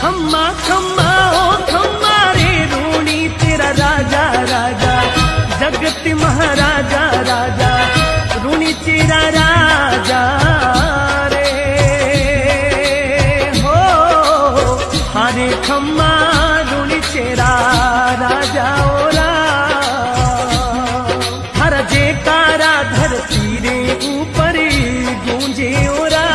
खम्मा खम्मा, ओ खम्मा रे रोणी, तेरा राजा राजा, जगत महाराजा, राजा, रूणी तेरा राजा रे। हो, हरे खम्मा, रोणी तेरा राजा, ओ रा हर जे तारा धरती रे ऊपर गूंजे, ओ रा